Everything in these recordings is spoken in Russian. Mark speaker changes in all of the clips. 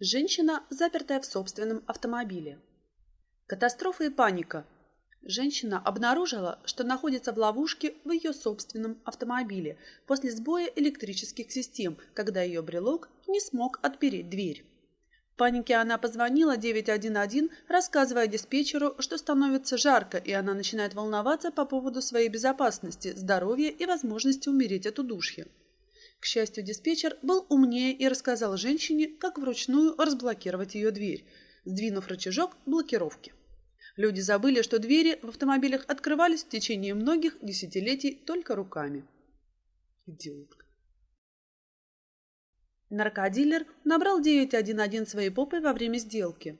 Speaker 1: Женщина, запертая в собственном автомобиле. Катастрофа и паника. Женщина обнаружила, что находится в ловушке в ее собственном автомобиле после сбоя электрических систем, когда ее брелок не смог отпереть дверь. В панике она позвонила 911, рассказывая диспетчеру, что становится жарко, и она начинает волноваться по поводу своей безопасности, здоровья и возможности умереть от удушья. К счастью, диспетчер был умнее и рассказал женщине, как вручную разблокировать ее дверь, сдвинув рычажок блокировки. Люди забыли, что двери в автомобилях открывались в течение многих десятилетий только руками. Идиотка. Наркодилер набрал 911 своей попой во время сделки.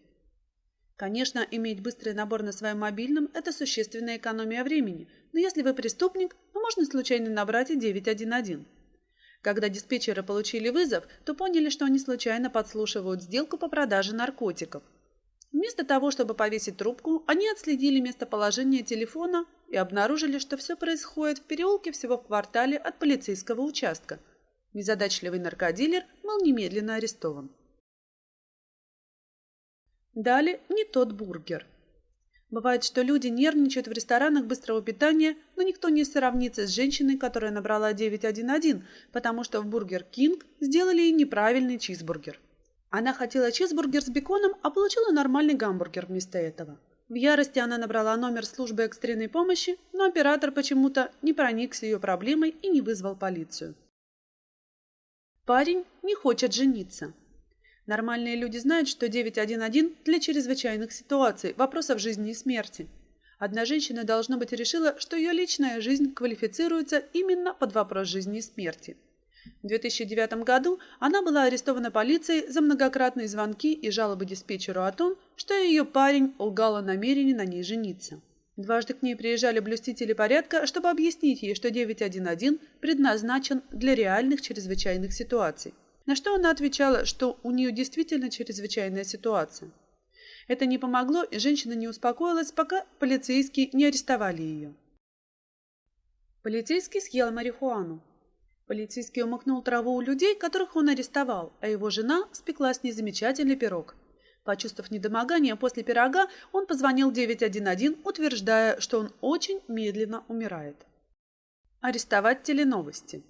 Speaker 1: Конечно, иметь быстрый набор на своем мобильном – это существенная экономия времени, но если вы преступник, то можно случайно набрать и 911. Когда диспетчеры получили вызов, то поняли, что они случайно подслушивают сделку по продаже наркотиков. Вместо того, чтобы повесить трубку, они отследили местоположение телефона и обнаружили, что все происходит в переулке всего в квартале от полицейского участка. Незадачливый наркодилер был немедленно арестован. Дали не тот бургер – Бывает, что люди нервничают в ресторанах быстрого питания, но никто не сравнится с женщиной, которая набрала 911, потому что в Бургер Кинг сделали неправильный чизбургер. Она хотела чизбургер с беконом, а получила нормальный гамбургер вместо этого. В ярости она набрала номер службы экстренной помощи, но оператор почему-то не проникся ее проблемой и не вызвал полицию. Парень не хочет жениться. Нормальные люди знают, что 911 для чрезвычайных ситуаций, вопросов жизни и смерти. Одна женщина, должно быть, решила, что ее личная жизнь квалифицируется именно под вопрос жизни и смерти. В 2009 году она была арестована полицией за многократные звонки и жалобы диспетчеру о том, что ее парень лгал о намерении на ней жениться. Дважды к ней приезжали блюстители порядка, чтобы объяснить ей, что 911 предназначен для реальных чрезвычайных ситуаций. На что она отвечала, что у нее действительно чрезвычайная ситуация. Это не помогло, и женщина не успокоилась, пока полицейские не арестовали ее. Полицейский съел марихуану. Полицейский умыкнул траву у людей, которых он арестовал, а его жена спекла с ней пирог. Почувствовав недомогание после пирога, он позвонил 911, утверждая, что он очень медленно умирает. Арестовать теленовости.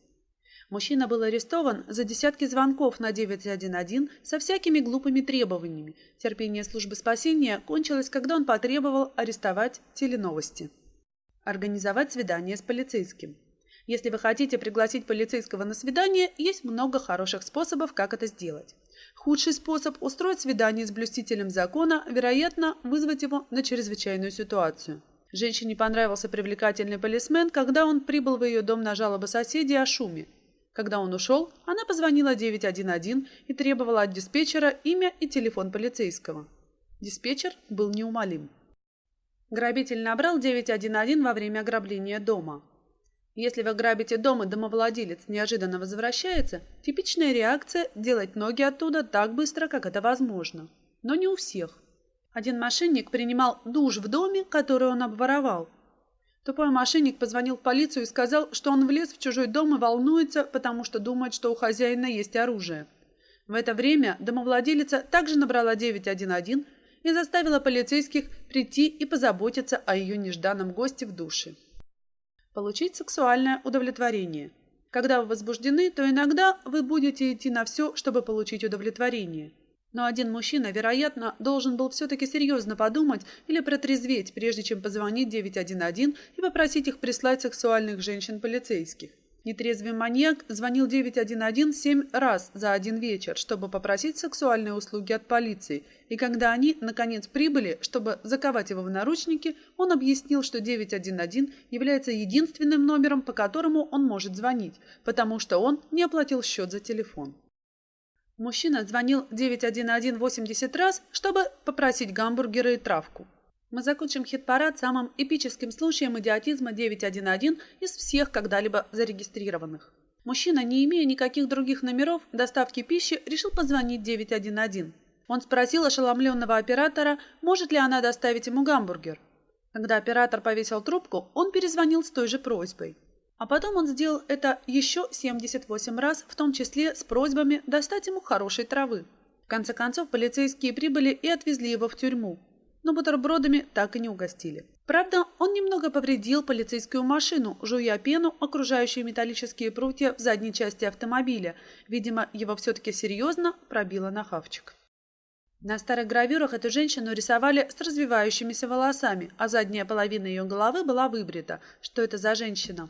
Speaker 1: Мужчина был арестован за десятки звонков на 911 со всякими глупыми требованиями. Терпение службы спасения кончилось, когда он потребовал арестовать теленовости. Организовать свидание с полицейским. Если вы хотите пригласить полицейского на свидание, есть много хороших способов, как это сделать. Худший способ – устроить свидание с блюстителем закона, вероятно, вызвать его на чрезвычайную ситуацию. Женщине понравился привлекательный полисмен, когда он прибыл в ее дом на жалобы соседей о шуме. Когда он ушел, она позвонила 911 и требовала от диспетчера имя и телефон полицейского. Диспетчер был неумолим. Грабитель набрал 911 во время ограбления дома. Если вы грабите дом и домовладелец неожиданно возвращается, типичная реакция – делать ноги оттуда так быстро, как это возможно. Но не у всех. Один мошенник принимал душ в доме, который он обворовал, Тупой мошенник позвонил в полицию и сказал, что он влез в чужой дом и волнуется, потому что думает, что у хозяина есть оружие. В это время домовладелица также набрала 911 и заставила полицейских прийти и позаботиться о ее нежданном госте в душе. Получить сексуальное удовлетворение. Когда вы возбуждены, то иногда вы будете идти на все, чтобы получить удовлетворение. Но один мужчина, вероятно, должен был все-таки серьезно подумать или протрезветь, прежде чем позвонить 911 и попросить их прислать сексуальных женщин-полицейских. Нетрезвый маньяк звонил 911 семь раз за один вечер, чтобы попросить сексуальные услуги от полиции, и когда они, наконец, прибыли, чтобы заковать его в наручники, он объяснил, что 911 является единственным номером, по которому он может звонить, потому что он не оплатил счет за телефон. Мужчина звонил 911 80 раз, чтобы попросить гамбургеры и травку. Мы закончим хит-парад самым эпическим случаем идиотизма 911 из всех когда-либо зарегистрированных. Мужчина, не имея никаких других номеров доставки пищи, решил позвонить 911. Он спросил ошеломленного оператора, может ли она доставить ему гамбургер. Когда оператор повесил трубку, он перезвонил с той же просьбой. А потом он сделал это еще 78 раз, в том числе с просьбами достать ему хорошей травы. В конце концов, полицейские прибыли и отвезли его в тюрьму, но бутербродами так и не угостили. Правда, он немного повредил полицейскую машину, жуя пену, окружающую металлические прутья в задней части автомобиля. Видимо, его все-таки серьезно пробило на хавчик. На старых гравюрах эту женщину рисовали с развивающимися волосами, а задняя половина ее головы была выбрита. Что это за женщина?